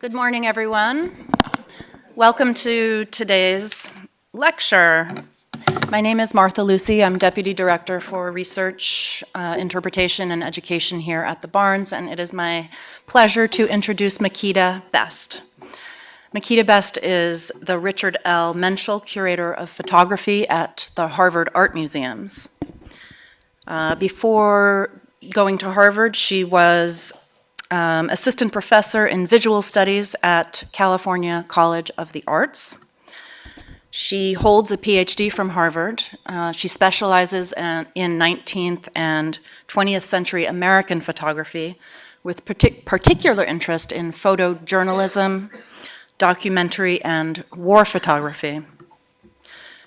Good morning, everyone. Welcome to today's lecture. My name is Martha Lucy. I'm Deputy Director for Research, uh, Interpretation, and Education here at the Barnes, and it is my pleasure to introduce Makeda Best. Makeda Best is the Richard L. Menschel Curator of Photography at the Harvard Art Museums. Uh, before going to Harvard, she was um, assistant professor in visual studies at California College of the Arts. She holds a PhD from Harvard. Uh, she specializes in, in 19th and 20th century American photography with partic particular interest in photojournalism, documentary, and war photography.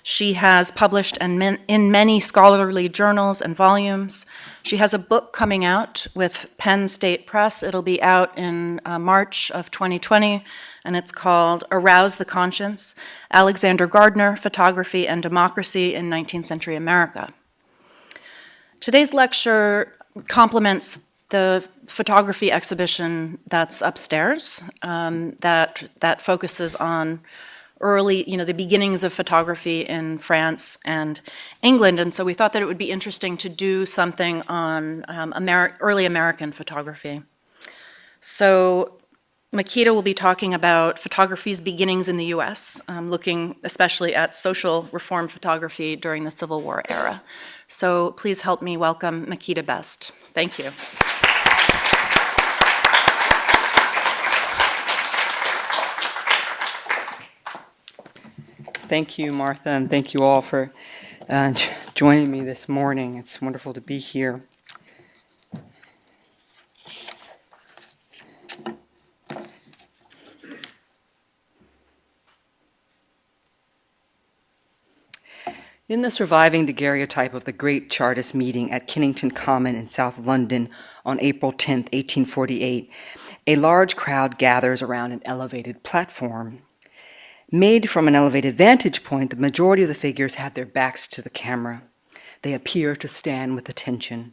She has published in, in many scholarly journals and volumes. She has a book coming out with Penn State Press. It'll be out in uh, March of 2020, and it's called Arouse the Conscience, Alexander Gardner, Photography and Democracy in 19th Century America. Today's lecture complements the photography exhibition that's upstairs um, that, that focuses on early, you know, the beginnings of photography in France and England. And so we thought that it would be interesting to do something on um, early American photography. So Makeda will be talking about photography's beginnings in the US, um, looking especially at social reform photography during the Civil War era. So please help me welcome Makeda Best. Thank you. Thank you, Martha, and thank you all for uh, joining me this morning. It's wonderful to be here. In the surviving daguerreotype of the great Chartist meeting at Kennington Common in South London on April 10, 1848, a large crowd gathers around an elevated platform. Made from an elevated vantage point, the majority of the figures have their backs to the camera. They appear to stand with attention.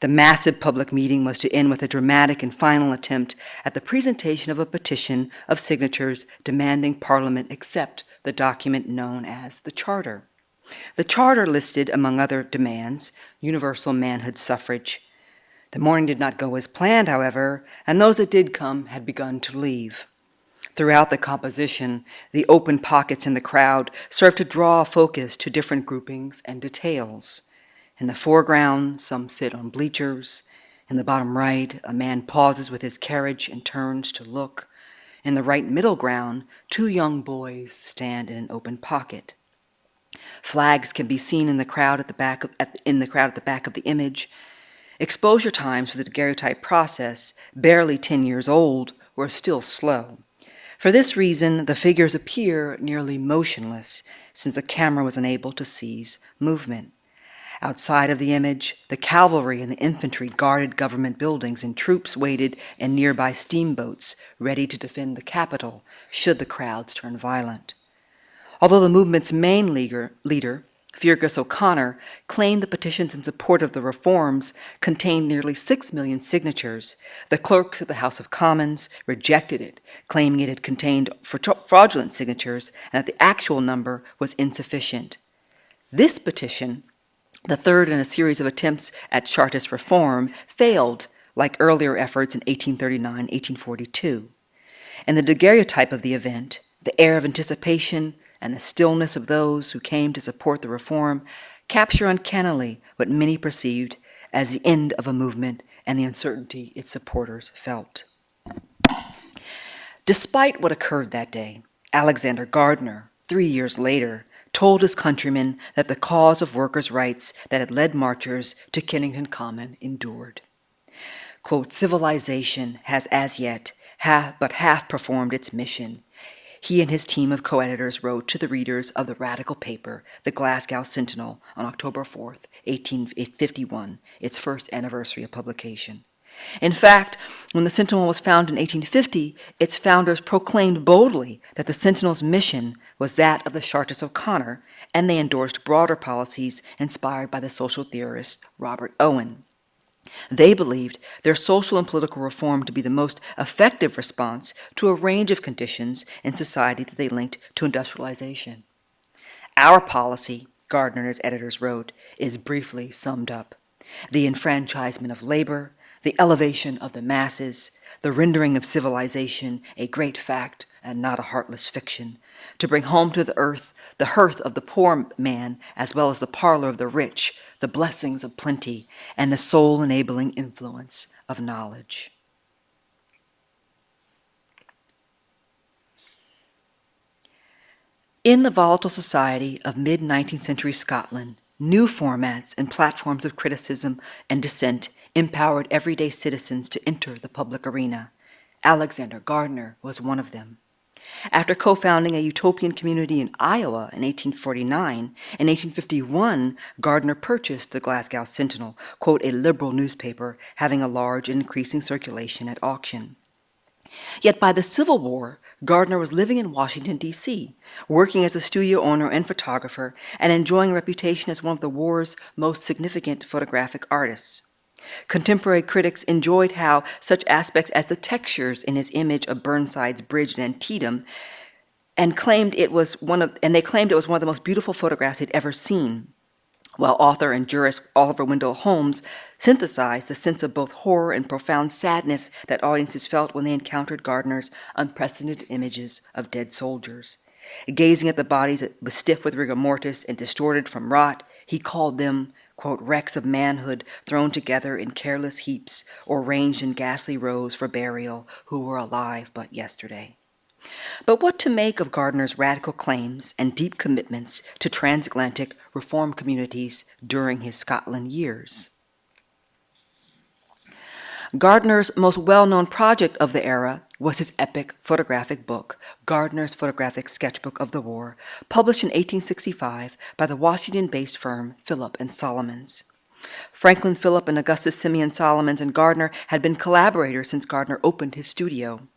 The massive public meeting was to end with a dramatic and final attempt at the presentation of a petition of signatures demanding Parliament accept the document known as the Charter. The Charter listed, among other demands, universal manhood suffrage. The morning did not go as planned, however, and those that did come had begun to leave. Throughout the composition, the open pockets in the crowd serve to draw focus to different groupings and details. In the foreground, some sit on bleachers. In the bottom right, a man pauses with his carriage and turns to look. In the right middle ground, two young boys stand in an open pocket. Flags can be seen in the crowd at the back of, at, in the crowd at the back of the image. Exposure times for the daguerreotype process, barely 10 years old, were still slow. For this reason, the figures appear nearly motionless, since the camera was unable to seize movement. Outside of the image, the cavalry and the infantry guarded government buildings, and troops waited in nearby steamboats, ready to defend the capital should the crowds turn violent. Although the movement's main leader, Feargus O'Connor claimed the petitions in support of the reforms contained nearly six million signatures. The clerks of the House of Commons rejected it, claiming it had contained fraudulent signatures and that the actual number was insufficient. This petition, the third in a series of attempts at Chartist reform, failed like earlier efforts in 1839-1842. In the daguerreotype of the event, the air of anticipation, and the stillness of those who came to support the reform capture uncannily what many perceived as the end of a movement and the uncertainty its supporters felt. Despite what occurred that day, Alexander Gardner, three years later, told his countrymen that the cause of workers' rights that had led marchers to Kennington Common endured. Quote, civilization has as yet half, but half performed its mission he and his team of co-editors wrote to the readers of the radical paper, the Glasgow Sentinel, on October 4, 1851, its first anniversary of publication. In fact, when the Sentinel was founded in 1850, its founders proclaimed boldly that the Sentinel's mission was that of the Chartist O'Connor, and they endorsed broader policies inspired by the social theorist Robert Owen. They believed their social and political reform to be the most effective response to a range of conditions in society that they linked to industrialization. Our policy, Gardner and his editors wrote, is briefly summed up the enfranchisement of labor, the elevation of the masses, the rendering of civilization a great fact and not a heartless fiction, to bring home to the earth the hearth of the poor man as well as the parlor of the rich, the blessings of plenty, and the soul enabling influence of knowledge. In the volatile society of mid 19th century Scotland, new formats and platforms of criticism and dissent empowered everyday citizens to enter the public arena. Alexander Gardner was one of them. After co-founding a utopian community in Iowa in 1849, in 1851, Gardner purchased the Glasgow Sentinel, quote, a liberal newspaper having a large and increasing circulation at auction. Yet by the Civil War, Gardner was living in Washington, D.C., working as a studio owner and photographer, and enjoying a reputation as one of the war's most significant photographic artists. Contemporary critics enjoyed how such aspects as the textures in his image of Burnside's bridge in Antietam and claimed it was one of and they claimed it was one of the most beautiful photographs he'd ever seen while author and jurist Oliver Wendell Holmes synthesized the sense of both horror and profound sadness that audiences felt when they encountered Gardner's unprecedented images of dead soldiers. Gazing at the bodies that was stiff with rigor mortis and distorted from rot, he called them, quote, wrecks of manhood thrown together in careless heaps or ranged in ghastly rows for burial who were alive but yesterday. But what to make of Gardner's radical claims and deep commitments to transatlantic reform communities during his Scotland years? Gardner's most well-known project of the era was his epic photographic book, Gardner's Photographic Sketchbook of the War, published in 1865 by the Washington-based firm Philp and Solomons. Franklin Philp and Augustus Simeon Solomons and Gardner had been collaborators since Gardner opened his studio.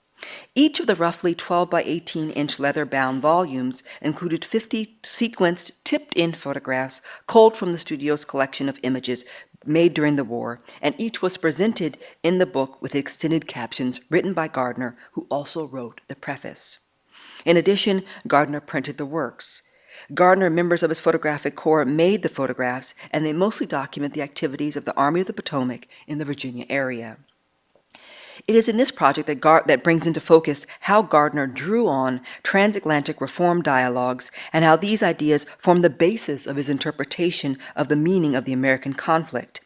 Each of the roughly 12 by 18 inch leather bound volumes included 50 sequenced, tipped in photographs culled from the studio's collection of images made during the war, and each was presented in the book with extended captions written by Gardner, who also wrote the preface. In addition, Gardner printed the works. Gardner and members of his photographic corps made the photographs, and they mostly document the activities of the Army of the Potomac in the Virginia area. It is in this project that, Gar- that brings into focus how Gardner drew on transatlantic reform dialogues and how these ideas form the basis of his interpretation of the meaning of the American conflict.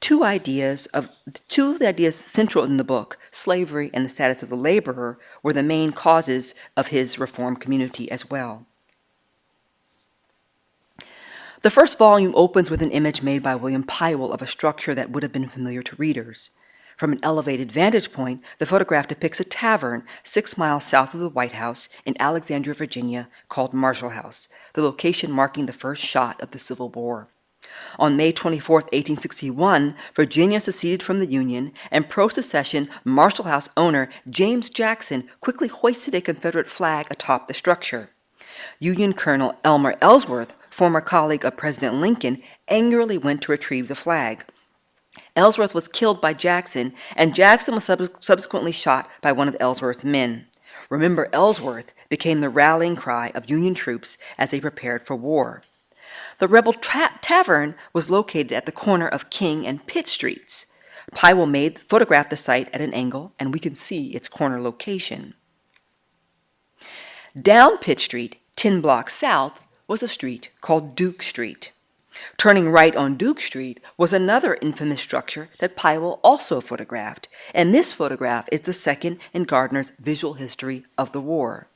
Two ideas of two of the ideas central in the book, slavery and the status of the laborer, were the main causes of his reform community as well. The first volume opens with an image made by William Pywell of a structure that would have been familiar to readers. From an elevated vantage point, the photograph depicts a tavern six miles south of the White House in Alexandria, Virginia, called Marshall House, the location marking the first shot of the Civil War. On May 24, 1861, Virginia seceded from the Union, and pro secession Marshall House owner James Jackson quickly hoisted a Confederate flag atop the structure. Union Colonel Elmer Ellsworth, former colleague of President Lincoln, angrily went to retrieve the flag. Ellsworth was killed by Jackson, and Jackson was sub- subsequently shot by one of Ellsworth's men. Remember, Ellsworth became the rallying cry of Union troops as they prepared for war. The rebel tavern was located at the corner of King and Pitt Streets. Pywell made photographed the site at an angle, and we can see its corner location. Down Pitt Street, 10 blocks south, was a street called Duke Street. Turning right on Duke Street was another infamous structure that Pywell also photographed, and this photograph is the second in Gardner's visual history of the war.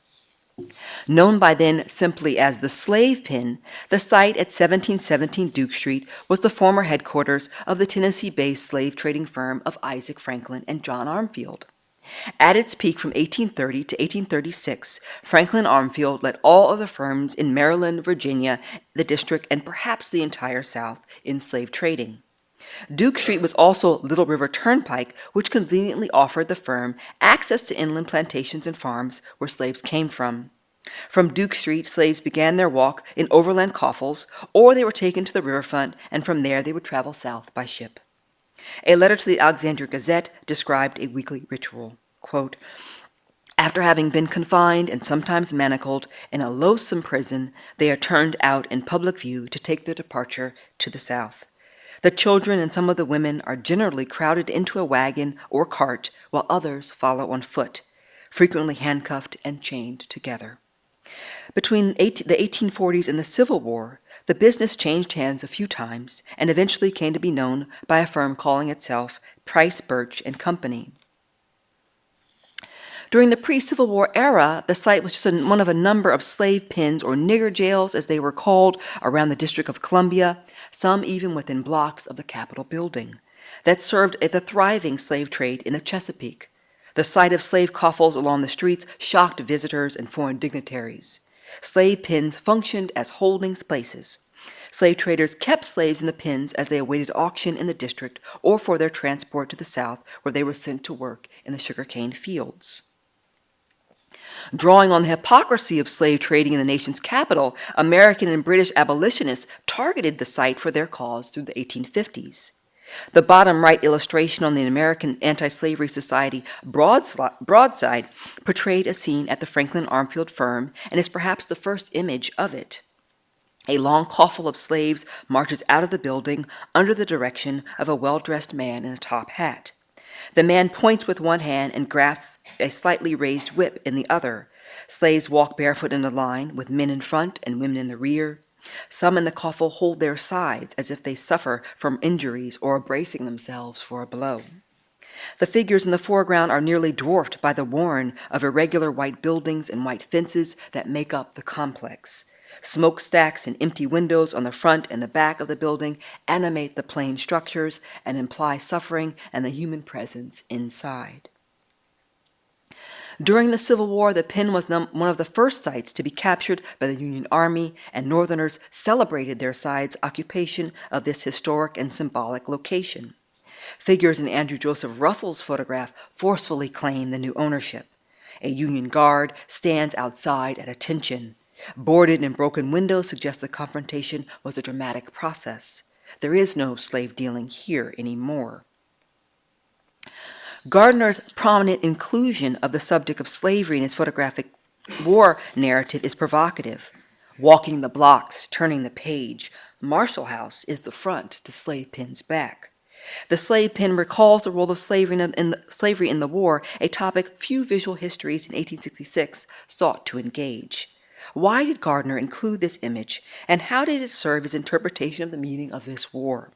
Known by then simply as the Slave Pen, the site at 1717 Duke Street was the former headquarters of the Tennessee-based slave trading firm of Isaac Franklin and John Armfield. At its peak from 1830 to 1836, Franklin Armfield led all of the firms in Maryland, Virginia, the district, and perhaps the entire South in slave trading. Duke Street was also Little River Turnpike, which conveniently offered the firm access to inland plantations and farms where slaves came from. From Duke Street, slaves began their walk in overland coffles, or they were taken to the riverfront, and from there they would travel south by ship. A letter to the Alexandria Gazette described a weekly ritual. Quote, after having been confined and sometimes manacled in a loathsome prison, they are turned out in public view to take their departure to the south. The children and some of the women are generally crowded into a wagon or cart, while others follow on foot, frequently handcuffed and chained together. Between the 1840s and the Civil War, the business changed hands a few times and eventually came to be known by a firm calling itself Price Birch and Company. During the pre Civil War era, the site was just one of a number of slave pens or nigger jails, as they were called, around the District of Columbia, some even within blocks of the Capitol building, that served at the thriving slave trade in the Chesapeake. The sight of slave coffles along the streets shocked visitors and foreign dignitaries. Slave pens functioned as holding places. Slave traders kept slaves in the pens as they awaited auction in the district or for their transport to the south, where they were sent to work in the sugarcane fields. Drawing on the hypocrisy of slave trading in the nation's capital, American and British abolitionists targeted the site for their cause through the 1850s. The bottom right illustration on the American Anti Slavery Society broadside portrayed a scene at the Franklin Armfield firm and is perhaps the first image of it. A long coffle of slaves marches out of the building under the direction of a well dressed man in a top hat. The man points with one hand and grasps a slightly raised whip in the other. Slaves walk barefoot in a line, with men in front and women in the rear. Some in the coffle hold their sides as if they suffer from injuries or are bracing themselves for a blow. The figures in the foreground are nearly dwarfed by the warren of irregular white buildings and white fences that make up the complex. Smokestacks and empty windows on the front and the back of the building animate the plain structures and imply suffering and the human presence inside. During the Civil War, the pen was one of the first sites to be captured by the Union Army, and Northerners celebrated their side's occupation of this historic and symbolic location. Figures in Andrew Joseph Russell's photograph forcefully claim the new ownership. A Union guard stands outside at attention, Boarded and broken windows suggest the confrontation was a dramatic process. There is no slave dealing here anymore. Gardner's prominent inclusion of the subject of slavery in his photographic war narrative is provocative. Walking the blocks, turning the page, Marshall House is the front to Slave Pen's back. The slave pen recalls the role of slavery in, the, slavery in the war, a topic few visual histories in 1866 sought to engage. Why did Gardner include this image, and how did it serve his interpretation of the meaning of this war?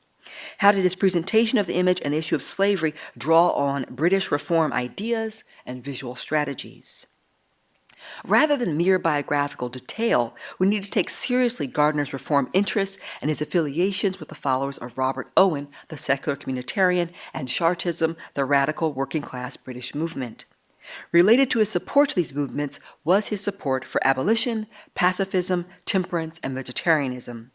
How did his presentation of the image and the issue of slavery draw on British reform ideas and visual strategies? Rather than mere biographical detail, we need to take seriously Gardner's reform interests and his affiliations with the followers of Robert Owen, the secular communitarian, and Chartism, the radical working class British movement. Related to his support to these movements was his support for abolition, pacifism, temperance, and vegetarianism.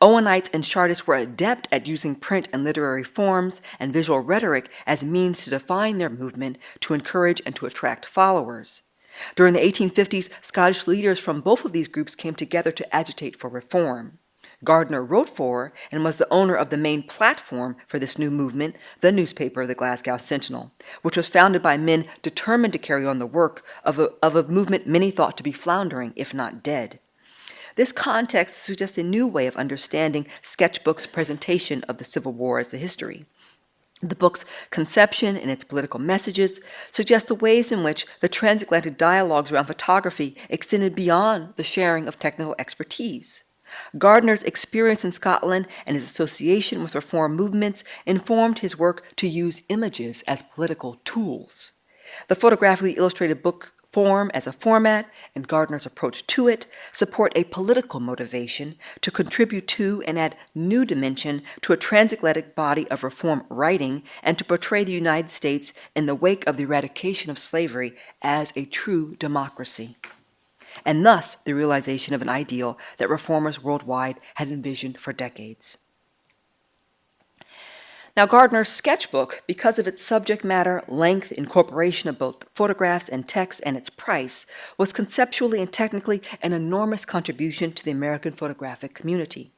Owenites and Chartists were adept at using print and literary forms and visual rhetoric as means to define their movement, to encourage and to attract followers. During the 1850s, Scottish leaders from both of these groups came together to agitate for reform. Gardner wrote for and was the owner of the main platform for this new movement, the newspaper, the Glasgow Sentinel, which was founded by men determined to carry on the work of a, of a movement many thought to be floundering, if not dead. This context suggests a new way of understanding Sketchbook's presentation of the Civil War as a history. The book's conception and its political messages suggest the ways in which the transatlantic dialogues around photography extended beyond the sharing of technical expertise. Gardner's experience in Scotland and his association with reform movements informed his work to use images as political tools. The photographically illustrated book form as a format and Gardner's approach to it support a political motivation to contribute to and add new dimension to a transatlantic body of reform writing and to portray the United States in the wake of the eradication of slavery as a true democracy and thus the realization of an ideal that reformers worldwide had envisioned for decades. Now, Gardner's sketchbook, because of its subject matter, length, incorporation of both photographs and text, and its price, was conceptually and technically an enormous contribution to the American photographic community.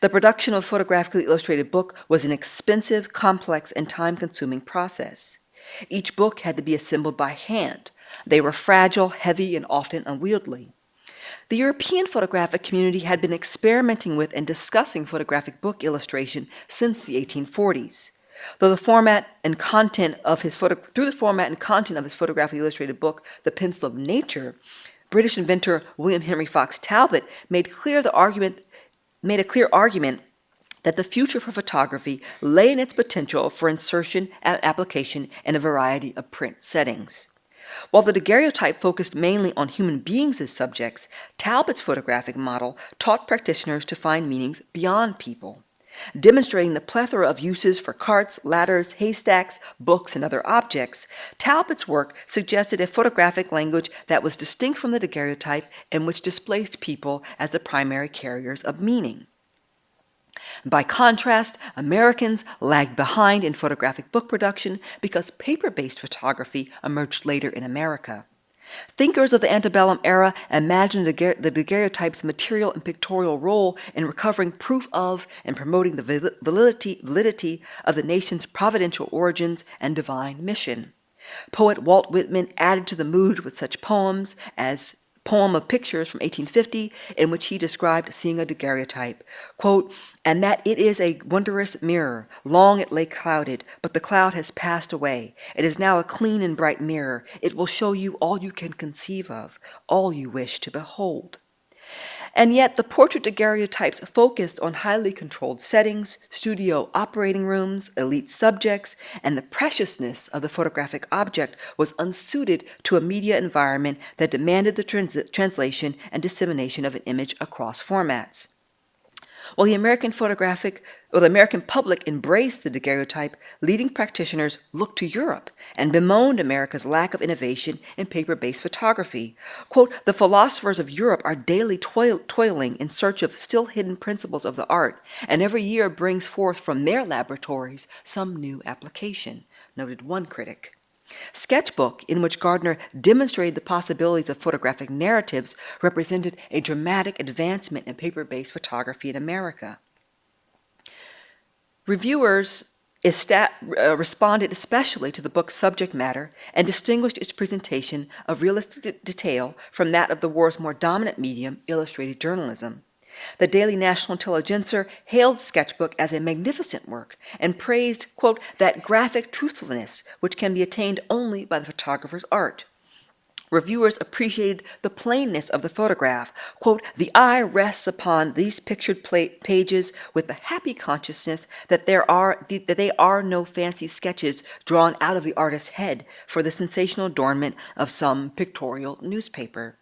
The production of a photographically illustrated book was an expensive, complex, and time consuming process. Each book had to be assembled by hand. They were fragile, heavy, and often unwieldy. The European photographic community had been experimenting with and discussing photographic book illustration since the 1840s. Though the format and content of his photo, through the format and content of his photographically illustrated book, The Pencil of Nature, British inventor William Henry Fox Talbot made clear the argument made a clear argument that the future for photography lay in its potential for insertion and application in a variety of print settings. While the daguerreotype focused mainly on human beings as subjects, Talbot's photographic model taught practitioners to find meanings beyond people. Demonstrating the plethora of uses for carts, ladders, haystacks, books, and other objects, Talbot's work suggested a photographic language that was distinct from the daguerreotype and which displaced people as the primary carriers of meaning. By contrast, Americans lagged behind in photographic book production because paper-based photography emerged later in America. Thinkers of the antebellum era imagined the daguerreotype's material and pictorial role in recovering proof of and promoting the validity, validity of the nation's providential origins and divine mission. Poet Walt Whitman added to the mood with such poems as poem of pictures from 1850 in which he described seeing a daguerreotype, quote, and that it is a wondrous mirror. Long it lay clouded, but the cloud has passed away. It is now a clean and bright mirror. It will show you all you can conceive of, all you wish to behold. And yet, the portrait daguerreotypes focused on highly controlled settings, studio operating rooms, elite subjects, and the preciousness of the photographic object was unsuited to a media environment that demanded the trans translation and dissemination of an image across formats. While the American photographic, or the American public embraced the daguerreotype, leading practitioners looked to Europe and bemoaned America's lack of innovation in paper-based photography. Quote, the philosophers of Europe are daily toil toiling in search of still hidden principles of the art, and every year brings forth from their laboratories some new application, noted one critic. Sketchbook, in which Gardner demonstrated the possibilities of photographic narratives, represented a dramatic advancement in paper-based photography in America. Reviewers uh, responded especially to the book's subject matter and distinguished its presentation of realistic detail from that of the war's more dominant medium, illustrated journalism. The Daily National Intelligencer hailed Sketchbook as a magnificent work and praised, quote, that graphic truthfulness which can be attained only by the photographer's art. Reviewers appreciated the plainness of the photograph. Quote, the eye rests upon these pictured pages with the happy consciousness that there are that they are no fancy sketches drawn out of the artist's head for the sensational adornment of some pictorial newspaper.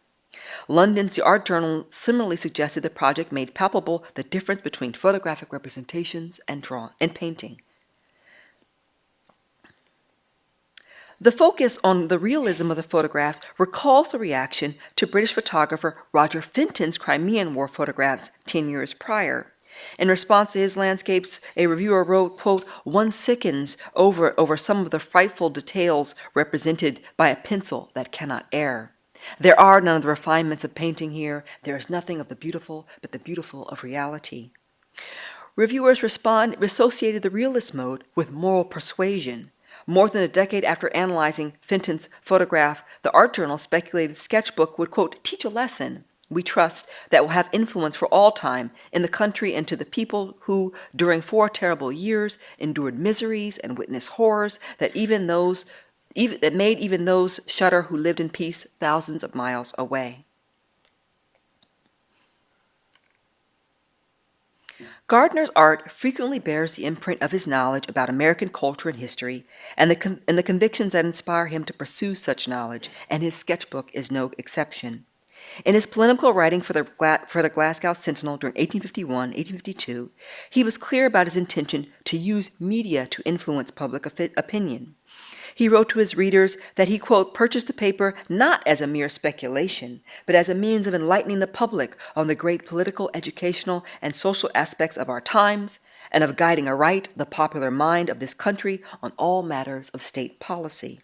London's The Art Journal similarly suggested the project made palpable the difference between photographic representations and drawing and painting. The focus on the realism of the photographs recalls the reaction to British photographer Roger Fenton's Crimean War photographs 10 years prior. In response to his landscapes, a reviewer wrote, quote, one sickens over, over some of the frightful details represented by a pencil that cannot err. There are none of the refinements of painting here. There is nothing of the beautiful, but the beautiful of reality. Reviewers respond, associated the realist mode with moral persuasion. More than a decade after analyzing Fenton's photograph, the art journal speculated sketchbook would, quote, teach a lesson, we trust, that will have influence for all time in the country and to the people who, during four terrible years, endured miseries and witnessed horrors that even those even, that made even those shudder who lived in peace thousands of miles away. Gardner's art frequently bears the imprint of his knowledge about American culture and history and the, and the convictions that inspire him to pursue such knowledge, and his sketchbook is no exception. In his polemical writing for the, for the Glasgow Sentinel during 1851-1852, he was clear about his intention to use media to influence public opinion. He wrote to his readers that he, quote, purchased the paper not as a mere speculation, but as a means of enlightening the public on the great political, educational, and social aspects of our times, and of guiding aright the popular mind of this country on all matters of state policy.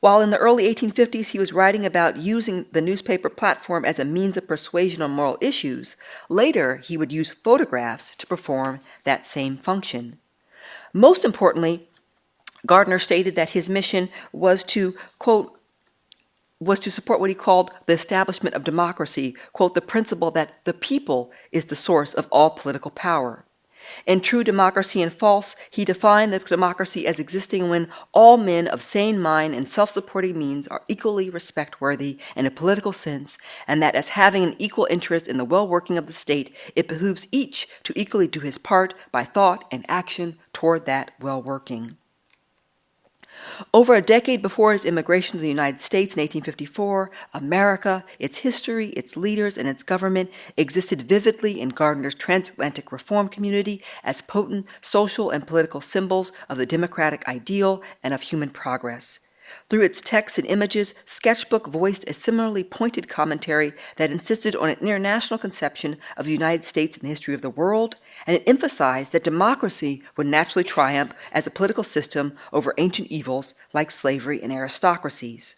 While in the early 1850s he was writing about using the newspaper platform as a means of persuasion on moral issues, later he would use photographs to perform that same function. Most importantly, Gardner stated that his mission was to, quote, was to support what he called the establishment of democracy, quote, the principle that the people is the source of all political power. In True Democracy and False, he defined the democracy as existing when all men of sane mind and self supporting means are equally respect worthy in a political sense, and that as having an equal interest in the well working of the state, it behooves each to equally do his part by thought and action toward that well working. Over a decade before his immigration to the United States in 1854, America, its history, its leaders, and its government existed vividly in Gardner's transatlantic reform community as potent social and political symbols of the democratic ideal and of human progress. Through its texts and images, Sketchbook voiced a similarly pointed commentary that insisted on an international conception of the United States and the history of the world, and it emphasized that democracy would naturally triumph as a political system over ancient evils like slavery and aristocracies.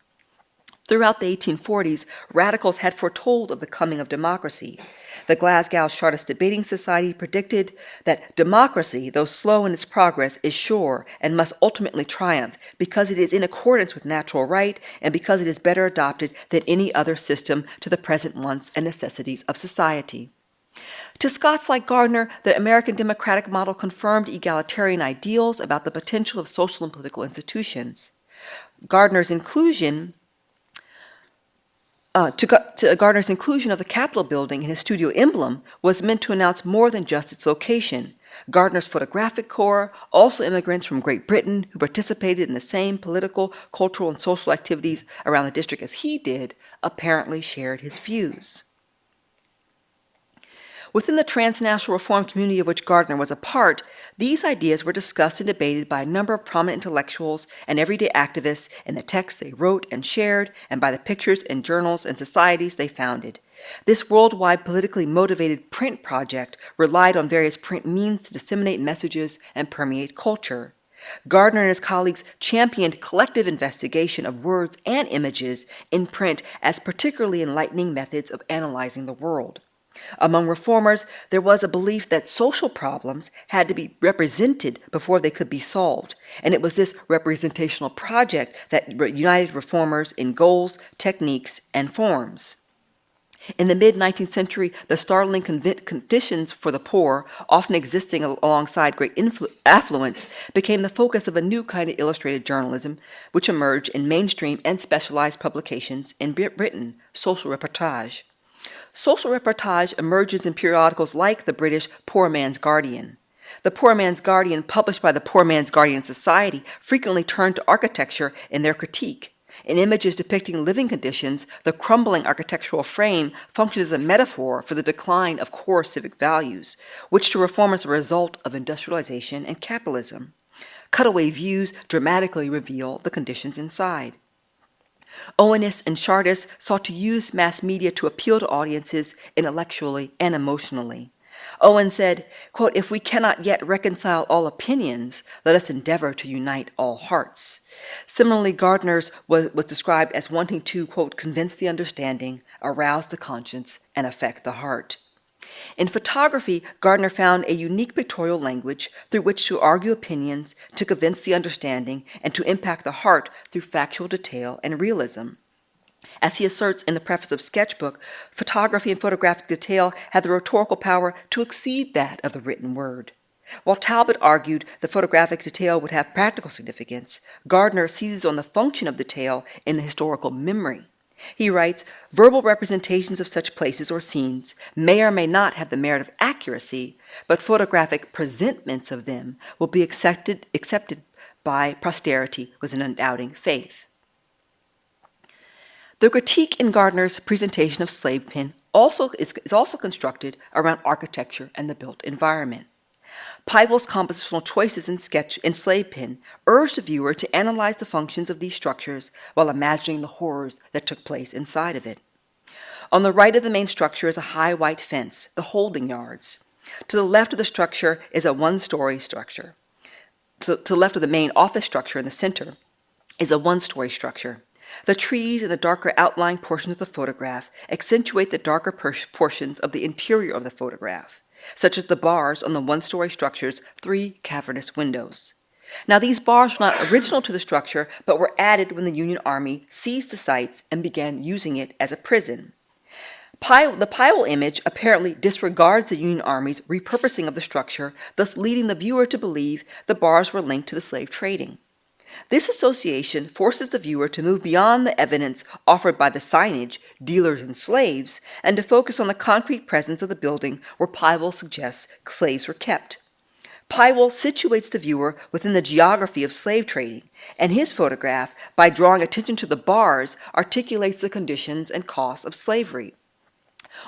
Throughout the 1840s, radicals had foretold of the coming of democracy. The Glasgow Chartist Debating Society predicted that democracy, though slow in its progress, is sure and must ultimately triumph because it is in accordance with natural right and because it is better adopted than any other system to the present wants and necessities of society. To Scots like Gardner, the American democratic model confirmed egalitarian ideals about the potential of social and political institutions. Gardner's inclusion uh, to, to, Gardner's inclusion of the Capitol building in his studio emblem was meant to announce more than just its location. Gardner's photographic corps, also immigrants from Great Britain who participated in the same political, cultural, and social activities around the district as he did, apparently shared his views. Within the transnational reform community of which Gardner was a part, these ideas were discussed and debated by a number of prominent intellectuals and everyday activists in the texts they wrote and shared, and by the pictures and journals and societies they founded. This worldwide politically motivated print project relied on various print means to disseminate messages and permeate culture. Gardner and his colleagues championed collective investigation of words and images in print as particularly enlightening methods of analyzing the world. Among reformers, there was a belief that social problems had to be represented before they could be solved, and it was this representational project that united reformers in goals, techniques, and forms. In the mid 19th century, the startling conditions for the poor, often existing alongside great affluence, became the focus of a new kind of illustrated journalism, which emerged in mainstream and specialized publications in Britain, social reportage. Social reportage emerges in periodicals like the British Poor Man's Guardian. The Poor Man's Guardian, published by the Poor Man's Guardian Society, frequently turned to architecture in their critique. In images depicting living conditions, the crumbling architectural frame functions as a metaphor for the decline of core civic values, which to reformers are a result of industrialization and capitalism. Cutaway views dramatically reveal the conditions inside. Owenists and Chartists sought to use mass media to appeal to audiences intellectually and emotionally. Owen said, quote, If we cannot yet reconcile all opinions, let us endeavor to unite all hearts. Similarly, Gardner's was, was described as wanting to, quote, convince the understanding, arouse the conscience, and affect the heart. In photography, Gardner found a unique pictorial language through which to argue opinions, to convince the understanding, and to impact the heart through factual detail and realism. As he asserts in the preface of Sketchbook, photography and photographic detail have the rhetorical power to exceed that of the written word. While Talbot argued the photographic detail would have practical significance, Gardner seizes on the function of detail in the historical memory. He writes, verbal representations of such places or scenes may or may not have the merit of accuracy, but photographic presentments of them will be accepted, accepted by posterity with an undoubting faith. The critique in Gardner's presentation of slave pen also is, is also constructed around architecture and the built environment. Pywell's compositional choices in sketch in slave pen urge the viewer to analyze the functions of these structures while imagining the horrors that took place inside of it. On the right of the main structure is a high white fence, the holding yards. To the left of the structure is a one-story structure. To, to the left of the main office structure in the center is a one story structure. The trees and the darker outlying portions of the photograph accentuate the darker portions of the interior of the photograph, such as the bars on the one story structure's three cavernous windows. Now, these bars were not original to the structure, but were added when the Union Army seized the sites and began using it as a prison. the Pywell image apparently disregards the Union Army's repurposing of the structure, thus leading the viewer to believe the bars were linked to the slave trading. This association forces the viewer to move beyond the evidence offered by the signage, dealers and slaves, and to focus on the concrete presence of the building where Pywell suggests slaves were kept. Pywell situates the viewer within the geography of slave trading, and his photograph, by drawing attention to the bars, articulates the conditions and costs of slavery.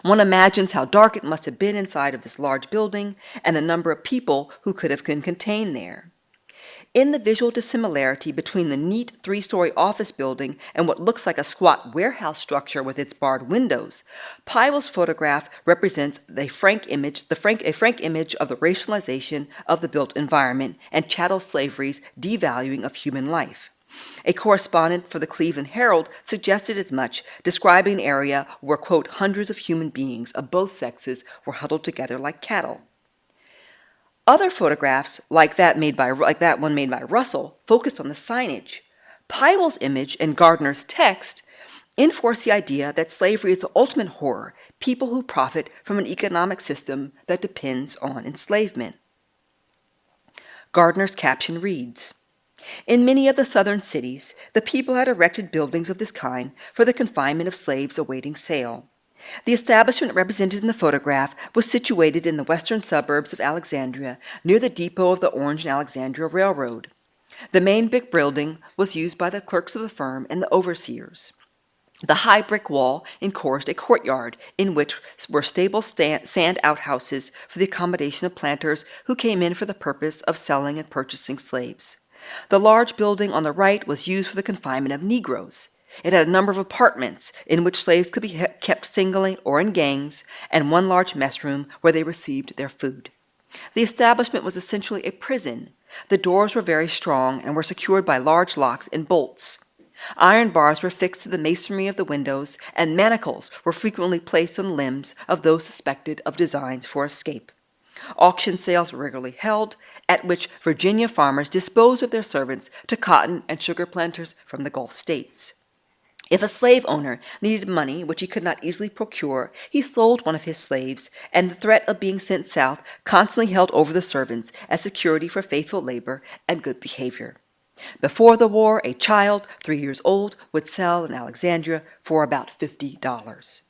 One imagines how dark it must have been inside of this large building and the number of people who could have been contained there in the visual dissimilarity between the neat three story office building and what looks like a squat warehouse structure with its barred windows, Pywell's photograph represents a frank image, the frank, a frank image of the racialization of the built environment and chattel slavery's devaluing of human life. A correspondent for the Cleveland Herald suggested as much, describing an area where, quote, hundreds of human beings of both sexes were huddled together like cattle. Other photographs, like that made by like that one made by Russell, focused on the signage. Pywell's image and Gardner's text enforce the idea that slavery is the ultimate horror, people who profit from an economic system that depends on enslavement. Gardner's caption reads In many of the southern cities, the people had erected buildings of this kind for the confinement of slaves awaiting sale. The establishment represented in the photograph was situated in the western suburbs of Alexandria, near the depot of the Orange and Alexandria Railroad. The main brick building was used by the clerks of the firm and the overseers. The high brick wall encouraged a courtyard in which were stable sand outhouses for the accommodation of planters who came in for the purpose of selling and purchasing slaves. The large building on the right was used for the confinement of Negroes. It had a number of apartments in which slaves could be kept singly or in gangs, and one large mess room where they received their food. The establishment was essentially a prison. The doors were very strong and were secured by large locks and bolts. Iron bars were fixed to the masonry of the windows, and manacles were frequently placed on the limbs of those suspected of designs for escape. Auction sales were regularly held, at which Virginia farmers disposed of their servants to cotton and sugar planters from the Gulf states. If a slave owner needed money which he could not easily procure, he sold one of his slaves, and the threat of being sent south constantly held over the servants as security for faithful labor and good behavior. Before the war, a child, three years old, would sell in Alexandria for about $50,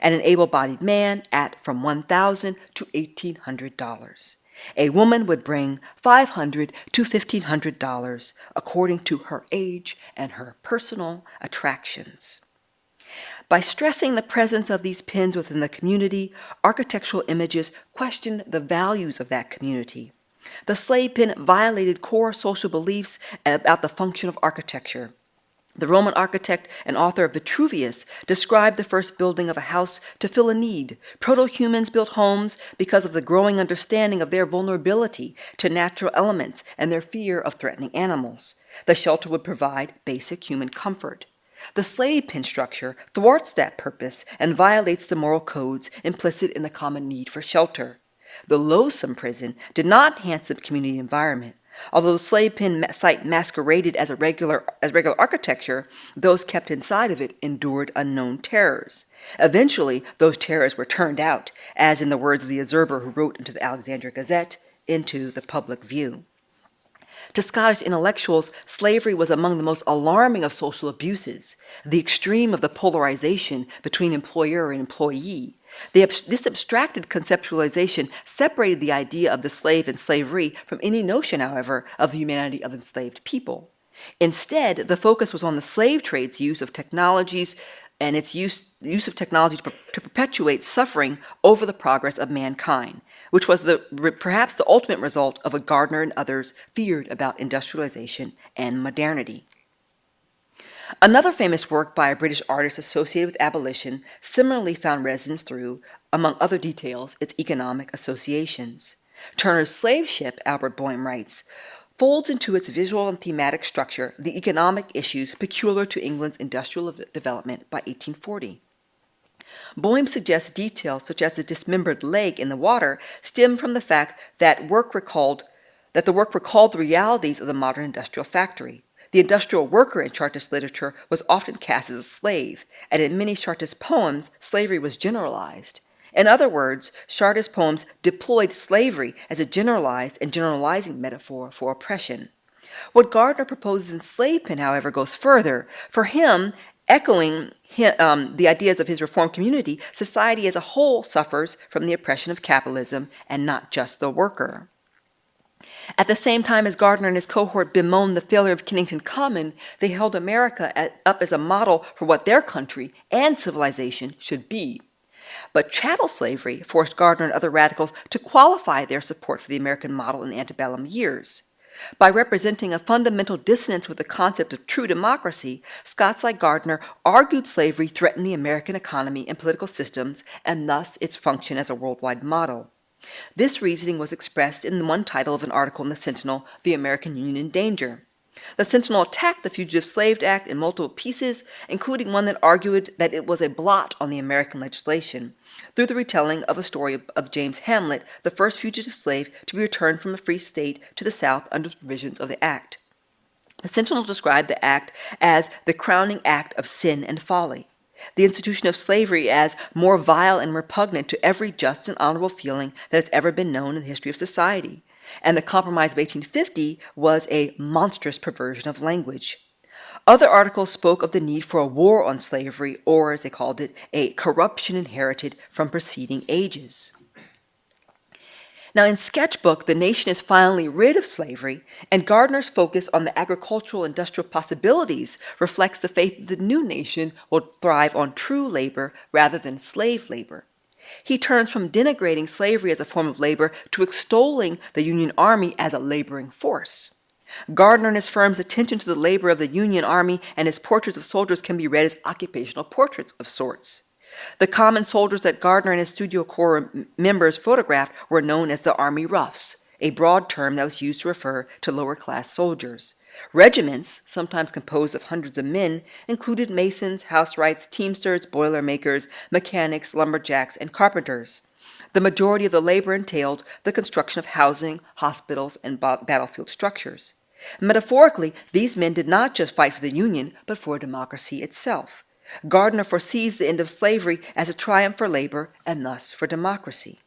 and an able bodied man at from 1,000 to $1,800. A woman would bring 500 to $1,500 according to her age and her personal attractions. By stressing the presence of these pins within the community, architectural images questioned the values of that community. The slave pin violated core social beliefs about the function of architecture. The Roman architect and author of Vitruvius described the first building of a house to fill a need. Proto humans built homes because of the growing understanding of their vulnerability to natural elements and their fear of threatening animals. The shelter would provide basic human comfort. The slave pin structure thwarts that purpose and violates the moral codes implicit in the common need for shelter. The loathsome prison did not enhance the community environment. Although the slave pen site masqueraded as a regular as regular architecture, those kept inside of it endured unknown terrors. Eventually, those terrors were turned out, as in the words of the observer who wrote into the Alexandria Gazette, into the public view. To Scottish intellectuals, slavery was among the most alarming of social abuses, the extreme of the polarization between employer and employee, this abstracted conceptualization separated the idea of the slave and slavery from any notion, however, of the humanity of enslaved people. Instead, the focus was on the slave trade's use of technologies and its use, use of technology to, to perpetuate suffering over the progress of mankind, which was the, perhaps the ultimate result of what Gardner and others feared about industrialization and modernity. Another famous work by a British artist associated with abolition similarly found resonance through, among other details, its economic associations. Turner's slave ship, Albert Boime writes, folds into its visual and thematic structure the economic issues peculiar to England's industrial development by 1840. Boehm suggests details such as the dismembered leg in the water stem from the fact that work recalled that the work recalled the realities of the modern industrial factory. The industrial worker in Chartist literature was often cast as a slave, and in many Chartist poems, slavery was generalized. In other words, Chartist poems deployed slavery as a generalized and generalizing metaphor for oppression. What Gardner proposes in Slave Pen, however, goes further. For him, echoing um, the ideas of his reform community, society as a whole suffers from the oppression of capitalism and not just the worker. At the same time as Gardner and his cohort bemoaned the failure of Kennington Common, they held America at, up as a model for what their country and civilization should be. But chattel slavery forced Gardner and other radicals to qualify their support for the American model in the antebellum years. By representing a fundamental dissonance with the concept of true democracy, Scots like Gardner argued slavery threatened the American economy and political systems and thus its function as a worldwide model. This reasoning was expressed in the one title of an article in the Sentinel, The American Union in Danger. The Sentinel attacked the Fugitive Slave Act in multiple pieces, including one that argued that it was a blot on the American legislation, through the retelling of a story of James Hamlet, the first fugitive slave to be returned from a free state to the South under the provisions of the Act. The Sentinel described the Act as the crowning act of sin and folly, the institution of slavery as more vile and repugnant to every just and honorable feeling that has ever been known in the history of society, and the Compromise of 1850 was a monstrous perversion of language. Other articles spoke of the need for a war on slavery, or as they called it, a corruption inherited from preceding ages. Now, in Sketchbook, the nation is finally rid of slavery, and Gardner's focus on the agricultural industrial possibilities reflects the faith that the new nation will thrive on true labor rather than slave labor. He turns from denigrating slavery as a form of labor to extolling the Union Army as a laboring force. Gardner and his firm's attention to the labor of the Union Army and his portraits of soldiers can be read as occupational portraits of sorts. The common soldiers that Gardner and his studio corps members photographed were known as the Army Roughs, a broad term that was used to refer to lower class soldiers. Regiments, sometimes composed of hundreds of men, included masons, housewrights, teamsters, boilermakers, mechanics, lumberjacks, and carpenters. The majority of the labor entailed the construction of housing, hospitals, and battlefield structures. Metaphorically, these men did not just fight for the Union, but for democracy itself. Gardner foresees the end of slavery as a triumph for labor and thus for democracy.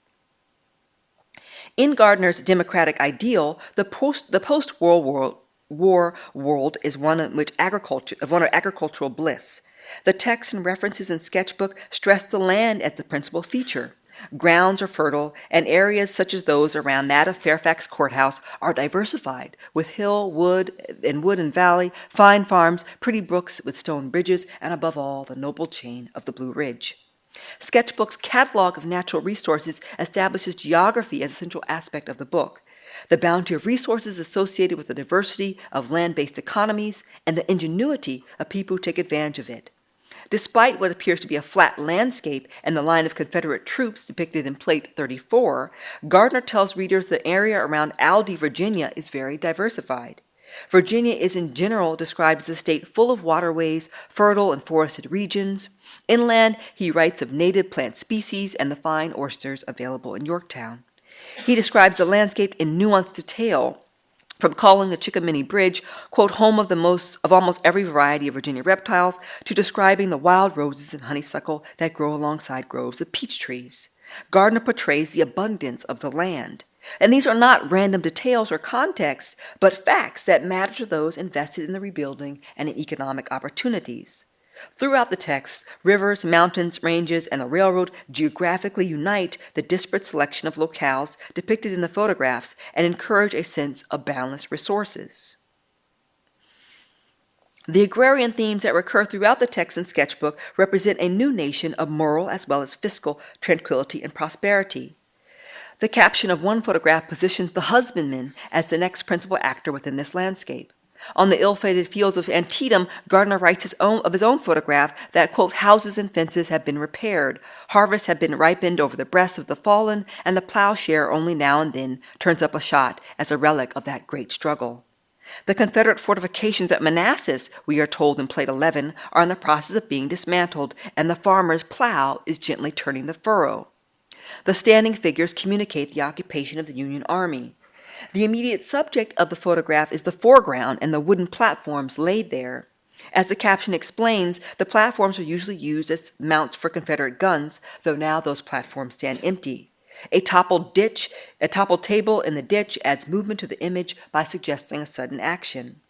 In Gardner's democratic ideal, the post the post-World War, War world is one in which agriculture of one of agricultural bliss. The texts and references in sketchbook stress the land as the principal feature. Grounds are fertile, and areas such as those around that of Fairfax Courthouse are diversified, with hill, wood, and wood and valley, fine farms, pretty brooks with stone bridges, and above all, the noble chain of the Blue Ridge. Sketchbook's catalog of natural resources establishes geography as a central aspect of the book. The bounty of resources associated with the diversity of land based economies and the ingenuity of people who take advantage of it. Despite what appears to be a flat landscape and the line of Confederate troops depicted in Plate 34, Gardner tells readers the area around Aldie, Virginia is very diversified. Virginia is in general described as a state full of waterways, fertile and forested regions. Inland, he writes of native plant species and the fine oysters available in Yorktown. He describes the landscape in nuanced detail, from calling the Chickahominy Bridge, quote, home of the most of almost every variety of Virginia reptiles, to describing the wild roses and honeysuckle that grow alongside groves of peach trees. Gardner portrays the abundance of the land. And these are not random details or contexts, but facts that matter to those invested in the rebuilding and in economic opportunities. Throughout the text, rivers, mountains, ranges, and the railroad geographically unite the disparate selection of locales depicted in the photographs and encourage a sense of boundless resources. The agrarian themes that recur throughout the text and sketchbook represent a new nation of moral as well as fiscal tranquility and prosperity. The caption of one photograph positions the husbandman as the next principal actor within this landscape. On the ill-fated fields of Antietam, Gardner writes his own, of his own photograph that, quote, houses and fences have been repaired, harvests have been ripened over the breasts of the fallen, and the plowshare only now and then turns up a shot as a relic of that great struggle. The Confederate fortifications at Manassas, we are told in Plate 11, are in the process of being dismantled, and the farmer's plow is gently turning the furrow. The standing figures communicate the occupation of the Union Army. The immediate subject of the photograph is the foreground and the wooden platforms laid there. As the caption explains, the platforms were usually used as mounts for Confederate guns, though now those platforms stand empty. A toppled ditch, a toppled table in the ditch adds movement to the image by suggesting a sudden action.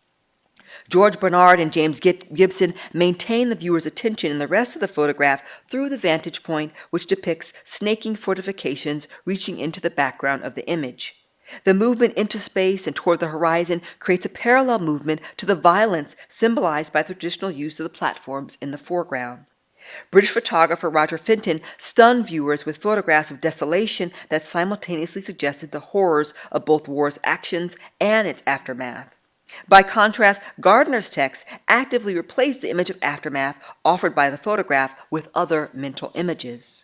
George Barnard and James Gibson maintain the viewer's attention in the rest of the photograph through the vantage point which depicts snaking fortifications reaching into the background of the image. The movement into space and toward the horizon creates a parallel movement to the violence symbolized by the traditional use of the platforms in the foreground. British photographer Roger Fenton stunned viewers with photographs of desolation that simultaneously suggested the horrors of both war's actions and its aftermath. By contrast, Gardner's text actively replaced the image of aftermath offered by the photograph with other mental images.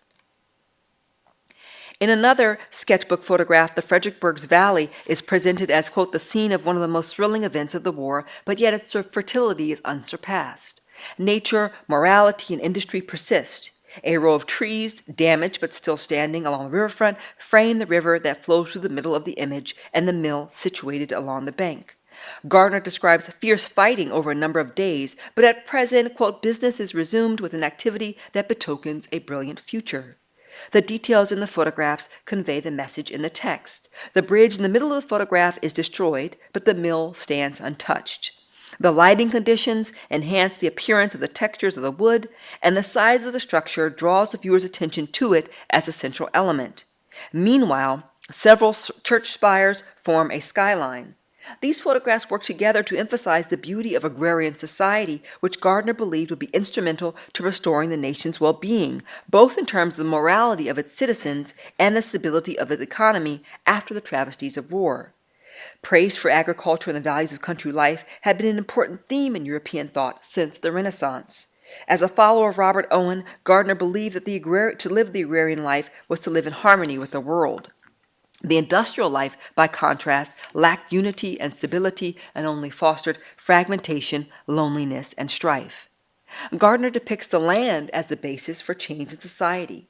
In another sketchbook photograph, the Fredericksburg Valley is presented as, quote, the scene of one of the most thrilling events of the war, but yet its fertility is unsurpassed. Nature, morality, and industry persist. A row of trees, damaged but still standing along the riverfront, frame the river that flows through the middle of the image and the mill situated along the bank. Gardner describes fierce fighting over a number of days, but at present, quote, business is resumed with an activity that betokens a brilliant future. The details in the photographs convey the message in the text. The bridge in the middle of the photograph is destroyed, but the mill stands untouched. The lighting conditions enhance the appearance of the textures of the wood, and the size of the structure draws the viewer's attention to it as a central element. Meanwhile, several church spires form a skyline. These photographs work together to emphasize the beauty of agrarian society, which Gardner believed would be instrumental to restoring the nation's well being, both in terms of the morality of its citizens and the stability of its economy after the travesties of war. Praise for agriculture and the values of country life had been an important theme in European thought since the Renaissance. As a follower of Robert Owen, Gardner believed that the to live the agrarian life was to live in harmony with the world. The industrial life, by contrast, lacked unity and stability and only fostered fragmentation, loneliness, and strife. Gardner depicts the land as the basis for change in society.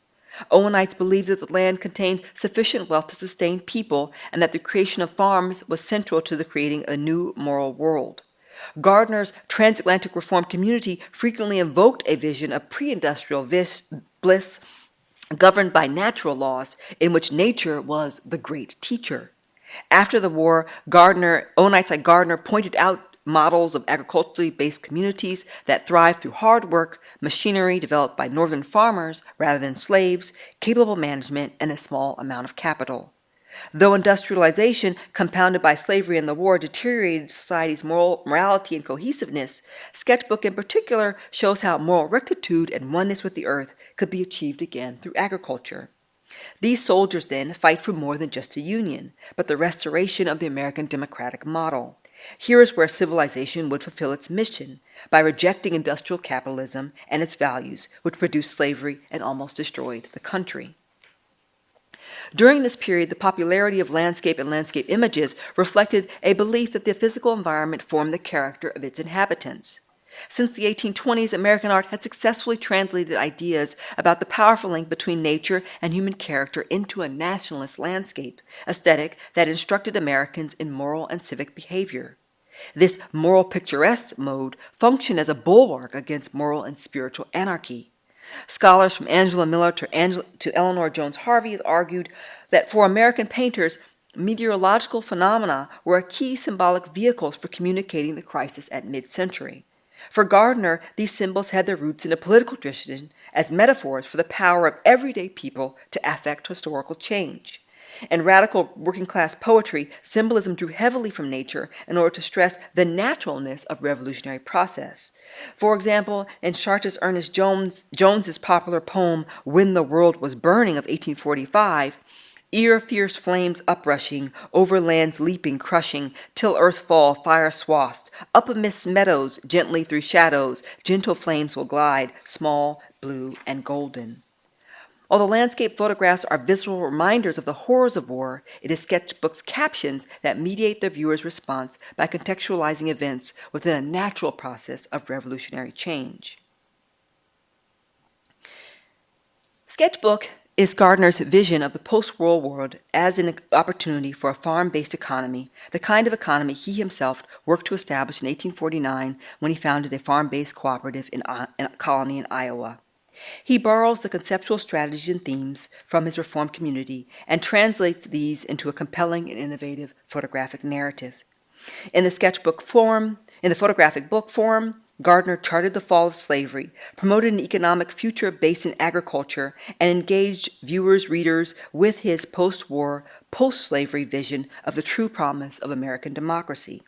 Owenites believed that the land contained sufficient wealth to sustain people and that the creation of farms was central to the creating a new moral world. Gardner's transatlantic reform community frequently invoked a vision of pre-industrial bliss governed by natural laws in which nature was the great teacher. After the war, Gardner, Owenites like Gardner pointed out models of agriculturally based communities that thrive through hard work, machinery developed by northern farmers rather than slaves, capable management, and a small amount of capital. Though industrialization, compounded by slavery and the war, deteriorated society's moral morality and cohesiveness, Sketchbook in particular shows how moral rectitude and oneness with the earth could be achieved again through agriculture. These soldiers then fight for more than just a union, but the restoration of the American democratic model. Here is where civilization would fulfill its mission by rejecting industrial capitalism and its values, which produced slavery and almost destroyed the country. During this period, the popularity of landscape and landscape images reflected a belief that the physical environment formed the character of its inhabitants. Since the 1820s, American art had successfully translated ideas about the powerful link between nature and human character into a nationalist landscape aesthetic that instructed Americans in moral and civic behavior. This moral picturesque mode functioned as a bulwark against moral and spiritual anarchy. Scholars from Angela Miller to, Angela, to Eleanor Jones Harvey argued that for American painters, meteorological phenomena were a key symbolic vehicles for communicating the crisis at mid-century. For Gardner, these symbols had their roots in a political tradition as metaphors for the power of everyday people to affect historical change. In radical working class poetry, symbolism drew heavily from nature in order to stress the naturalness of revolutionary process. For example, in Chartist Ernest Jones, Jones's popular poem When the World Was Burning of 1845, Ear fierce flames uprushing, over lands leaping, crushing, till earth fall, fire swathed. Up amidst meadows, gently through shadows, gentle flames will glide, small, blue, and golden. Although the landscape photographs are visual reminders of the horrors of war, it is sketchbook's captions that mediate the viewer's response by contextualizing events within a natural process of revolutionary change. Sketchbook is Gardner's vision of the post-war world as an opportunity for a farm-based economy, the kind of economy he himself worked to establish in 1849 when he founded a farm-based cooperative in uh, a colony in Iowa. He borrows the conceptual strategies and themes from his Reformed community and translates these into a compelling and innovative photographic narrative. In the sketchbook form, in the photographic book form, Gardner charted the fall of slavery, promoted an economic future based in agriculture, and engaged viewers, readers with his post war, post slavery vision of the true promise of American democracy.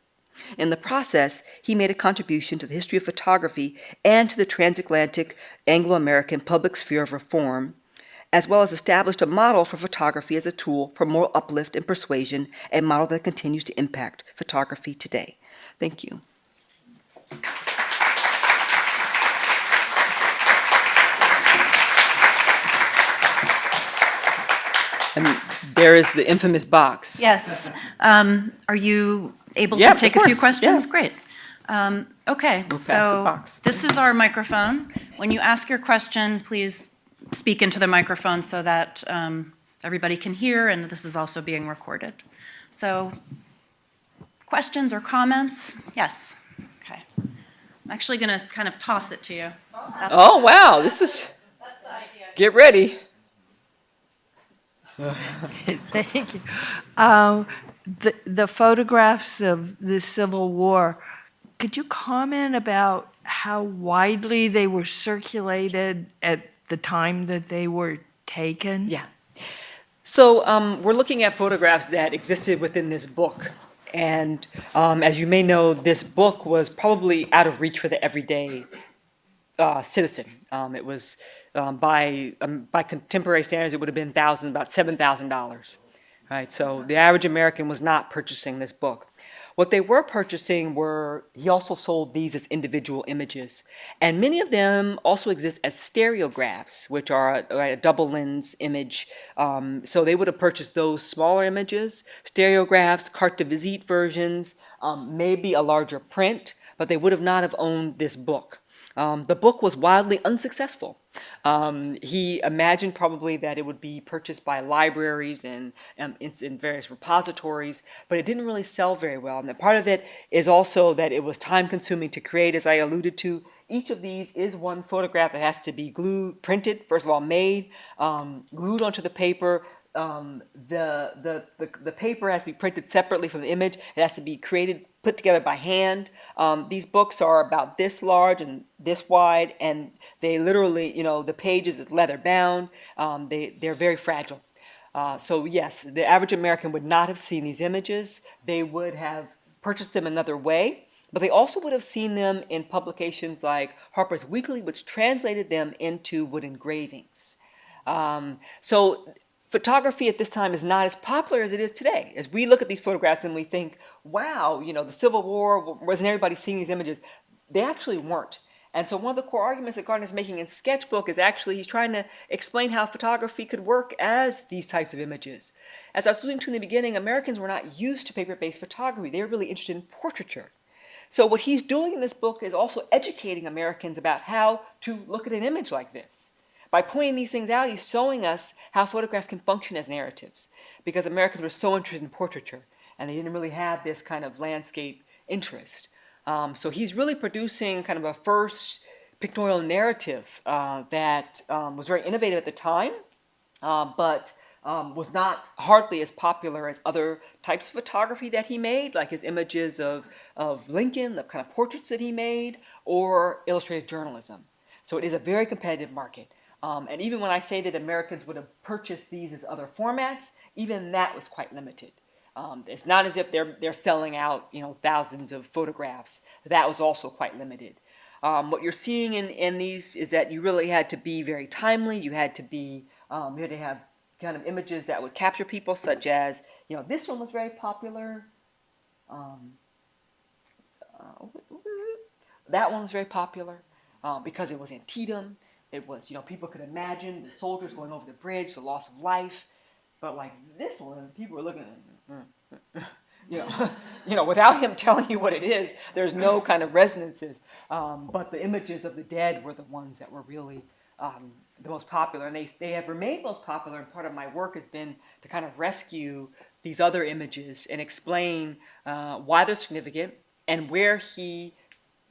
In the process, he made a contribution to the history of photography and to the transatlantic Anglo American public sphere of reform, as well as established a model for photography as a tool for moral uplift and persuasion, a model that continues to impact photography today. Thank you. And there is the infamous box. Yes. Um, Are you able Yeah, to take a few questions? yeah. Great. Um, Okay, pass the so this is our microphone. When you ask your question, please speak into the microphone so that um, everybody can hear, and this is also being recorded. So, questions or comments? Yes. Okay. I'm actually going to kind of toss it to you. That's- Oh, wow, this is, That's the idea. get ready. Thank you. Um, The the photographs of the Civil War, could you comment about how widely they were circulated at the time that they were taken? Yeah. So um, we're looking at photographs that existed within this book. And um, as you may know, this book was probably out of reach for the everyday uh, citizen. Um, it was um, by um, by contemporary standards, it would have been thousands, about seven thousand dollars. Right. So the average American was not purchasing this book. What they were purchasing were he also sold these as individual images, and many of them also exist as stereographs, which are a, a double lens image. Um, so they would have purchased those smaller images, stereographs, carte de visite versions, um, maybe a larger print, but they would have not have owned this book. Um, the book was wildly unsuccessful. Um, he imagined probably that it would be purchased by libraries and um, in, in various repositories, but it didn't really sell very well. And part of it is also that it was time consuming to create, as I alluded to. Each of these is one photograph that has to be glued, printed, first of all, made, um, glued onto the paper, um, the, the, the, the paper has to be printed separately from the image. It has to be created, put together by hand. Um, these books are about this large and this wide, and they literally, you know, the pages is leather bound. Um, they, they're very fragile. Uh, so yes, the average American would not have seen these images. They would have purchased them another way, but they also would have seen them in publications like Harper's Weekly, which translated them into wood engravings. Um, so photography at this time is not as popular as it is today. As we look at these photographs and we think, wow, you know, the Civil War, wasn't everybody seeing these images? They actually weren't. And so one of the core arguments that Gardner's making in Sketchbook is actually he's trying to explain how photography could work as these types of images. As I was alluding to in the beginning, Americans were not used to paper-based photography. They were really interested in portraiture. So what he's doing in this book is also educating Americans about how to look at an image like this. By pointing these things out, he's showing us how photographs can function as narratives because Americans were so interested in portraiture and they didn't really have this kind of landscape interest. Um, so he's really producing kind of a first pictorial narrative uh, that um, was very innovative at the time, uh, but um, was not hardly as popular as other types of photography that he made, like his images of, of Lincoln, the kind of portraits that he made, or illustrated journalism. So it is a very competitive market. Um, and even when I say that Americans would have purchased these as other formats, even that was quite limited. Um, it's not as if they're, they're selling out, you know, thousands of photographs. That was also quite limited. Um, what you're seeing in, in these is that you really had to be very timely. You had to be, um, you had to have kind of images that would capture people, such as, you know, this one was very popular. Um, uh, that one was very popular uh, because it was Antietam. It was, you know, people could imagine the soldiers going over the bridge, the loss of life. But like this one, people were looking at, it, you know, you know, without him telling you what it is, there's no kind of resonances. Um, but the images of the dead were the ones that were really um, the most popular, and they they have remained most popular. And part of my work has been to kind of rescue these other images and explain uh, why they're significant and where he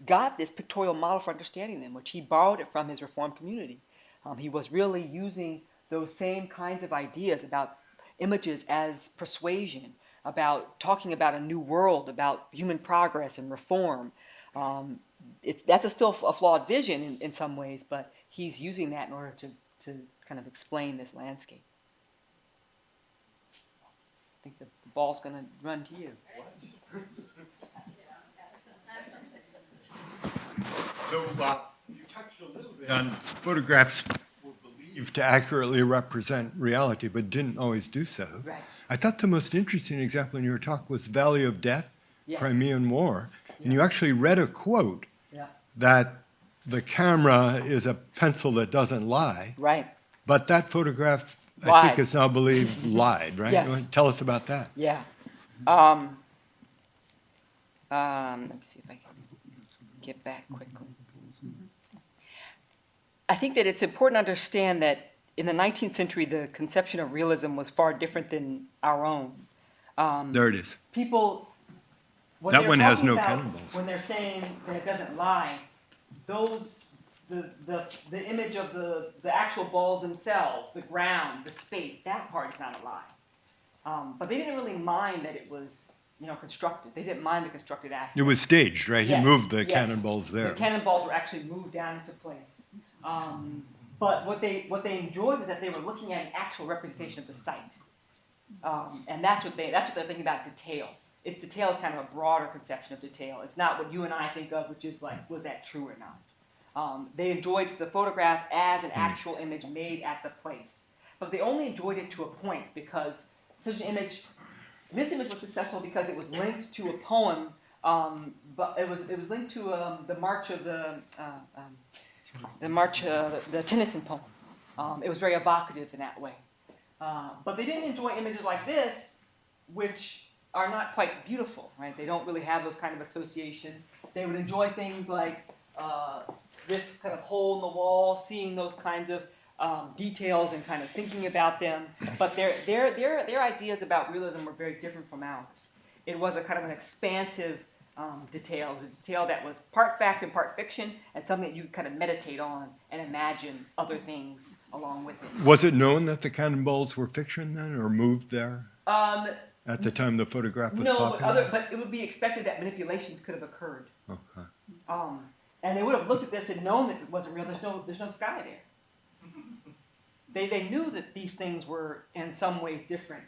got this pictorial model for understanding them, which he borrowed it from his Reformed community. Um, he was really using those same kinds of ideas about images as persuasion, about talking about a new world, about human progress and reform. Um, it's, that's a still a flawed vision in, in some ways, but he's using that in order to, to kind of explain this landscape. I think the, the ball's going to run to you. So uh, you touched a little bit on photographs were believed to accurately represent reality, but didn't always do so. Right. I thought the most interesting example in your talk was Valley of Death, Yes. Crimean War, and you actually read a quote Yeah. that the camera is a pencil that doesn't lie, Right. but that photograph, I think it's now believed, lied, right? Yes. Tell us about that. Yeah. Um, um, let me see if I can get back quickly. I think that it's important to understand that in the 19th century, the conception of realism was far different than our own. Um, There it is. people. What That one has no cannonballs. When they're saying that it doesn't lie, those the the the image of the the actual balls themselves, the ground, the space, that part is not a lie. Um, but they didn't really mind that it was you know constructed. They didn't mind the constructed aspect. It was staged, right? He moved the yes. cannonballs there. The cannonballs were actually moved down into place. Um, but what they what they enjoyed was that they were looking at an actual representation of the site, um, and that's what they that's what they're thinking about detail. It's detail is kind of a broader conception of detail. It's not what you and I think of, which is like was that true or not. Um, they enjoyed the photograph as an actual image made at the place, but they only enjoyed it to a point because such an image this image was successful because it was linked to a poem, um, but it was it was linked to um, the March of the uh, um, the March uh, the, Tennyson poem. Um, it was very evocative in that way. Uh, but they didn't enjoy images like this, which are not quite beautiful, right? They don't really have those kind of associations. They would enjoy things like uh, this kind of hole in the wall, seeing those kinds of um, details and kind of thinking about them. But their, their, their, their ideas about realism were very different from ours. It was a kind of an expansive um, detail. A detail that was part fact and part fiction, and something that you kind of meditate on and imagine other things along with it. Was it known that the cannonballs were fiction then, or moved there Um, at the time the photograph was no, but, popular? other, but it would be expected that manipulations could have occurred. Okay. Um, and they would have looked at this and known that it wasn't real. There's no, there's no sky there. They, they knew that these things were in some ways different.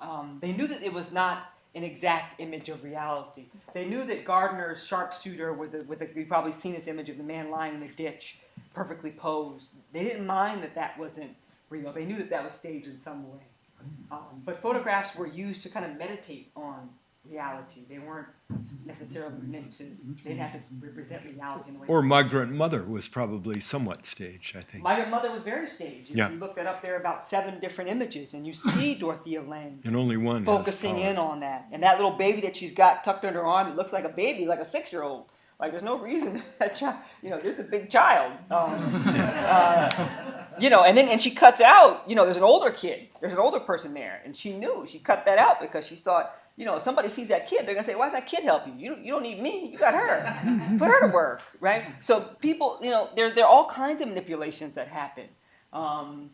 Um, they knew that it was not an exact image of reality. They knew that Gardner's sharpshooter, with the, with the, you've probably seen this image of the man lying in the ditch, perfectly posed. They didn't mind that that wasn't real. They knew that that was staged in some way. Um, but photographs were used to kind of meditate on reality. They weren't necessarily meant to, they didn't have to represent reality in a way. Or Migrant Mother was probably somewhat staged, I think. Migrant mother was very staged. If Yeah. you look that up, there are about seven different images, and you see Dorothea Lange and only one focusing in on that. And that little baby that she's got tucked under her arm, it looks like a baby, like a six-year-old. Like there's no reason that child, you know, it's a big child. Um, uh, you know, and then and she cuts out. You know, there's an older kid. There's an older person there, and she knew she cut that out because she thought, you know, if somebody sees that kid, they're gonna say, "Why does that kid help you? You don't, you don't need me. You got her. Put her to work, right?" So people, you know, there there are all kinds of manipulations that happen. Um,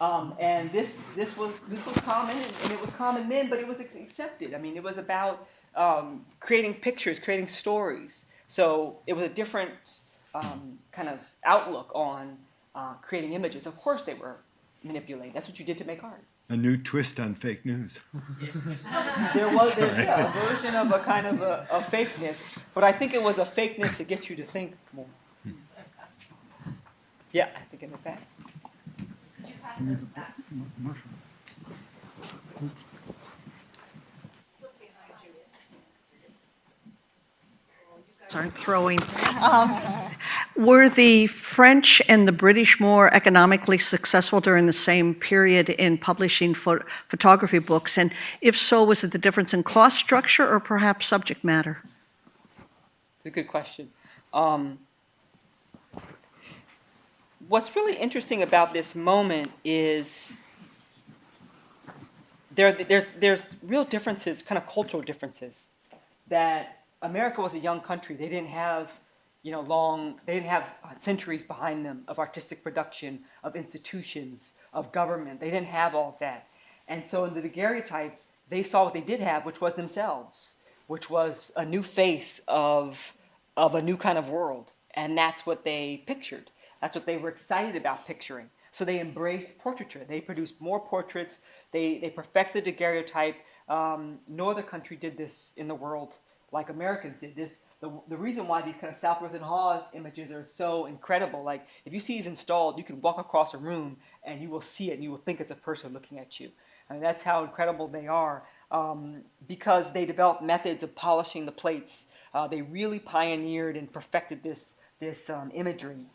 um, and this this was this was common, and, and it was common then, but it was accepted. I mean, it was about um, creating pictures, creating stories. So it was a different um, kind of outlook on uh, creating images. Of course, they were manipulated. That's what you did to make art. A new twist on fake news. There was there, yeah, a version of a kind of a, a fakeness, but I think it was a fakeness to get you to think more. Yeah, I think in the back. Could you pass those back? aren't throwing. Um, Were the French and the British more economically successful during the same period in publishing pho- photography books? And if so, was it the difference in cost structure or perhaps subject matter? It's a good question. Um, what's really interesting about this moment is there, there's, there's real differences, kind of cultural differences. That America was a young country. They didn't have, you know, long, they didn't have uh, centuries behind them of artistic production, of institutions, of government. They didn't have all of that. And so in the daguerreotype, they saw what they did have, which was themselves, which was a new face of, of a new kind of world. And that's what they pictured. That's what they were excited about picturing. So they embraced portraiture. They produced more portraits. They, they perfected the daguerreotype. Um, no other country did this in the world like Americans did. This the, the reason why these kind of Southworth and Hawes images are so incredible. Like if you see these installed, you can walk across a room and you will see it and you will think it's a person looking at you. I mean that's how incredible they are um, because they developed methods of polishing the plates. Uh, they really pioneered and perfected this this um, imagery.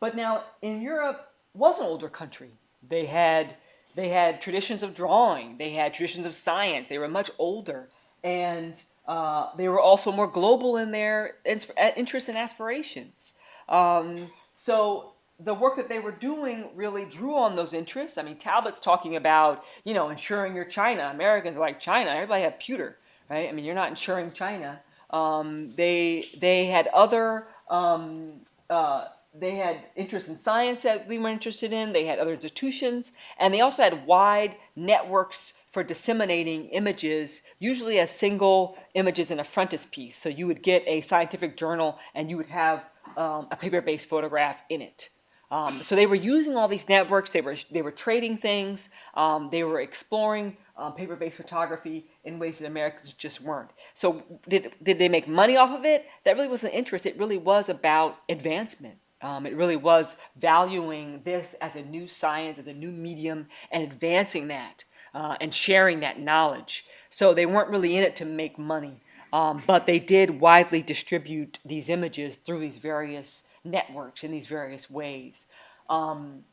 But now in Europe was an older country. They had they had traditions of drawing. They had traditions of science. They were much older and uh, they were also more global in their interests and aspirations. Um, so the work that they were doing really drew on those interests. I mean, Talbot's talking about, you know, insuring your China. Americans are like China. Everybody had pewter, right? I mean, you're not insuring China. Um, they they had other um, uh, they had interest in science that we were interested in. They had other institutions, and they also had wide networks for disseminating images, usually as single images in a frontispiece. So you would get a scientific journal and you would have um, a paper-based photograph in it. Um, so they were using all these networks. They were they were trading things. Um, they were exploring um, paper-based photography in ways that Americans just weren't. So did did they make money off of it? That really wasn't interest. It really was about advancement. Um, it really was valuing this as a new science, as a new medium, and advancing that uh, and sharing that knowledge. So they weren't really in it to make money, um, but they did widely distribute these images through these various networks in these various ways. Um,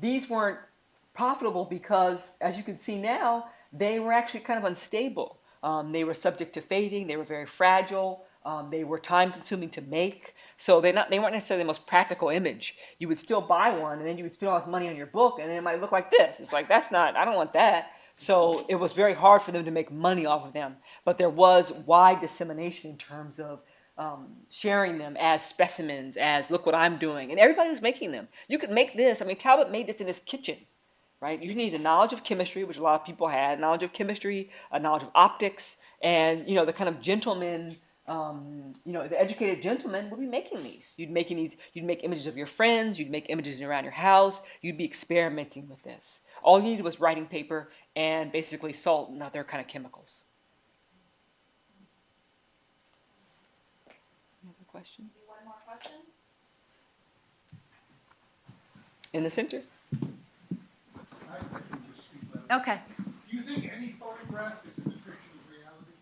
these weren't profitable because, as you can see now, they were actually kind of unstable. Um, they were subject to fading, they were very fragile. Um, they were time consuming to make, so they not they weren't necessarily the most practical image. You would still buy one, and then you would spend all this money on your book, and it might look like this. It's like that's not. I don't want that. So it was very hard for them to make money off of them. But there was wide dissemination in terms of um, sharing them as specimens, as look what I'm doing. And everybody was making them. You could make this. I mean, Talbot made this in his kitchen, right? You need a knowledge of chemistry, which a lot of people had, knowledge of chemistry, a knowledge of optics, and, you know, the kind of gentleman um, you know, the educated gentleman would be making these. You'd making these. You'd make images of your friends. You'd make images around your house. You'd be experimenting with this. All you needed was writing paper and basically salt and other kind of chemicals. Any other question? One more question? In the center. I, I can just speak loud. Okay. Do you think any photograph is a depiction of reality?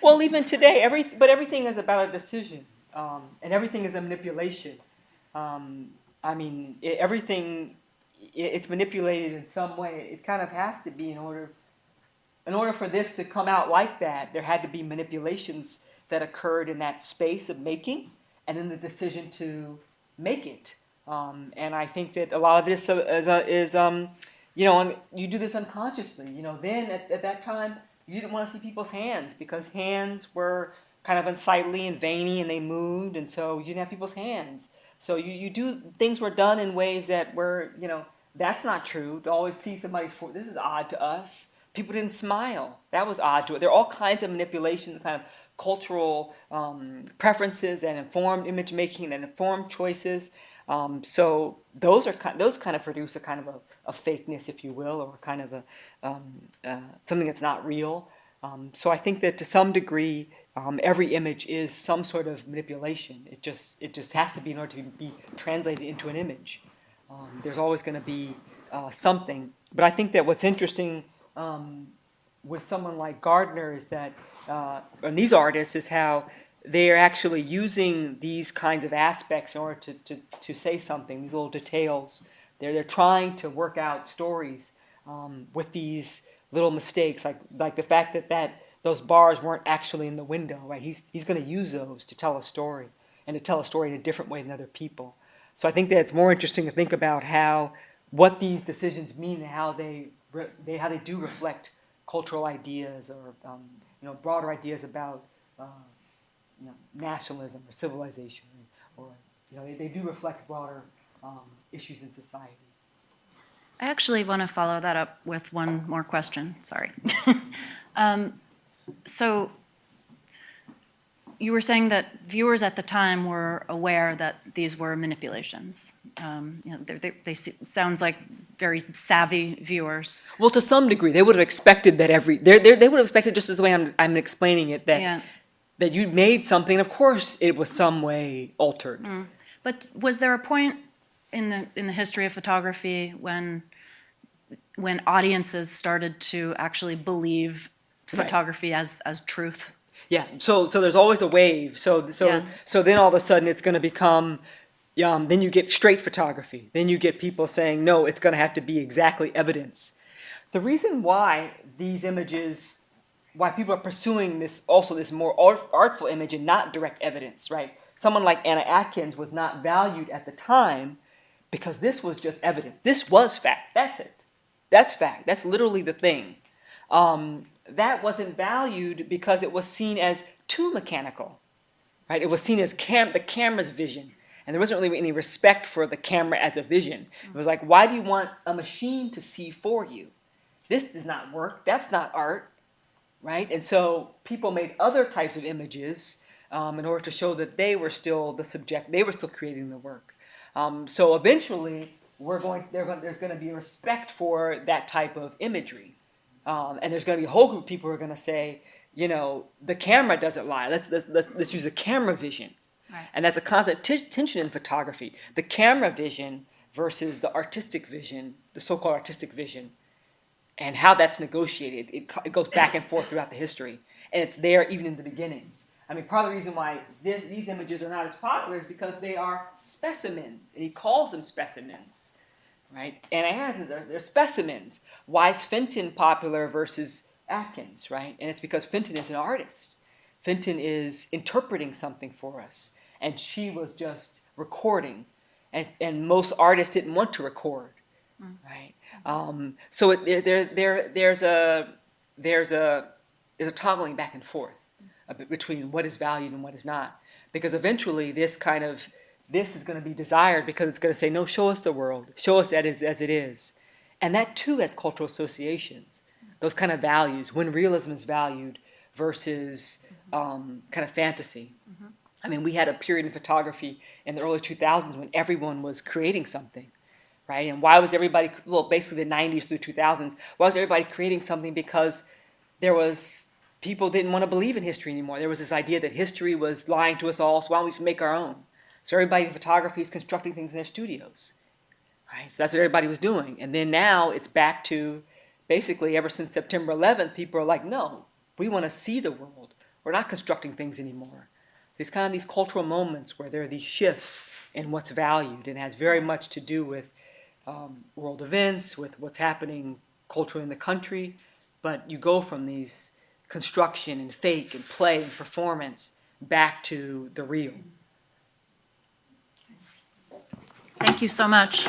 Well, even today, every but everything is about a decision, um, and everything is a manipulation. Um, I mean, it, everything it's manipulated in some way. It kind of has to be in order, in order for this to come out like that. There had to be manipulations that occurred in that space of making, and then the decision to make it. Um, and I think that a lot of this is, uh, is um, you know, you do this unconsciously. You know, then at, at that time you didn't want to see people's hands because hands were kind of unsightly and veiny and they moved, and so you didn't have people's hands. So you, you do things were done in ways that were, you know, that's not true. To always see somebody for this is odd to us. People didn't smile. That was odd to it. There are all kinds of manipulations, kind of cultural um, preferences and informed image making and informed choices. Um, so those are kind, those kind of produce a kind of a, a fakeness, if you will, or kind of a um, uh, something that's not real. Um, so I think that to some degree, um, every image is some sort of manipulation. It just it just has to be in order to be translated into an image. Um, there's always going to be uh, something but I think that what's interesting um, with someone like Gardner is that, uh, and these artists, is how they're actually using these kinds of aspects in order to, to, to say something, these little details. They're, they're trying to work out stories um, with these little mistakes, like, like the fact that, that those bars weren't actually in the window, right? He's, he's going to use those to tell a story and to tell a story in a different way than other people. So I think that it's more interesting to think about how what these decisions mean and how they, they how they do reflect cultural ideas or um, you know broader ideas about uh, you know, nationalism or civilization or you know they, they do reflect broader um, issues in society. I actually want to follow that up with one more question, sorry. Um, So you were saying that viewers at the time were aware that these were manipulations. Um, You know, they're- they, they, sounds like very savvy viewers. Well, to some degree, they would have expected that every they they would have expected just as the way I'm, I'm explaining it that Yeah. that you made something. Of course, it was some way altered. But was there a point in the, in the history of photography when, when audiences started to actually believe Right. photography as, as truth? Yeah. So so there's always a wave. So so Yeah. so then all of a sudden it's going to become. Um, then you get straight photography. Then you get people saying, no, it's going to have to be exactly evidence. The reason why these images, why people are pursuing this, also this more art, artful image and not direct evidence, right? Someone like Anna Atkins was not valued at the time because this was just evidence. This was fact. That's it. That's fact. That's literally the thing. Um, that wasn't valued because it was seen as too mechanical, right? It was seen as cam- the camera's vision, and there wasn't really any respect for the camera as a vision. It was like, why do you want a machine to see for you? This does not work. That's not art, right? And so people made other types of images um, in order to show that they were still the subject. They were still creating the work. Um, so eventually, we're going, going. There's going to be respect for that type of imagery. Um, and there's going to be a whole group of people who are going to say, you know, the camera doesn't lie. Let's let's let's, let's use a camera vision, Right. and that's a constant t- tension in photography. The camera vision versus the artistic vision, the so-called artistic vision, and how that's negotiated. It, it goes back and forth throughout the history, and it's there even in the beginning. I mean, part of the reason why this, these images are not as popular is because they are specimens, and he calls them specimens right? And I had they're, they're specimens. Why is Fenton popular versus Atkins, right? And it's because Fenton is an artist. Fenton is interpreting something for us, and she was just recording, and, and most artists didn't want to record, mm. right? Um, so it, there, there, there, there's a there's a there's a toggling back and forth mm. uh, a between what is valued and what is not, because eventually this kind of this is going to be desired because it's going to say, no, show us the world, show us that is as it is, and that too has cultural associations, those kind of values when realism is valued versus um, kind of fantasy. I mean, we had a period in photography in the early 2000s when everyone was creating something, right? And why was everybody, well, basically the 90s through 2000s, why was everybody creating something? Because there was, people didn't want to believe in history anymore. There was this idea that history was lying to us all, so why don't we just make our own? So everybody in photography is constructing things in their studios, right? So that's what everybody was doing. And then now it's back to basically ever since September 11th, people are like, no, we want to see the world. We're not constructing things anymore. There's kind of these cultural moments where there are these shifts in what's valued and has very much to do with um, world events, with what's happening culturally in the country. But you go from these construction and fake and play and performance back to the real. Thank you so much.